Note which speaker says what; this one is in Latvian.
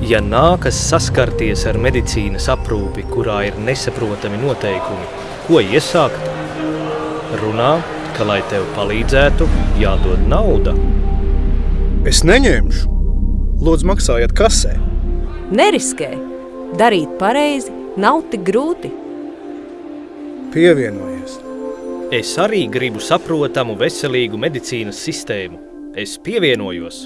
Speaker 1: Ja nākas saskarties ar medicīnas aprūpi, kurā ir nesaprotami noteikumi, ko iesākt? Runā, ka, lai tev palīdzētu, jādod nauda.
Speaker 2: Es neņemšu. Lūdzu, maksājiet kasē.
Speaker 3: Neriskē! Darīt pareizi nav tik grūti.
Speaker 2: Pievienojies.
Speaker 1: Es arī gribu saprotamu, veselīgu medicīnas sistēmu. Es pievienojos.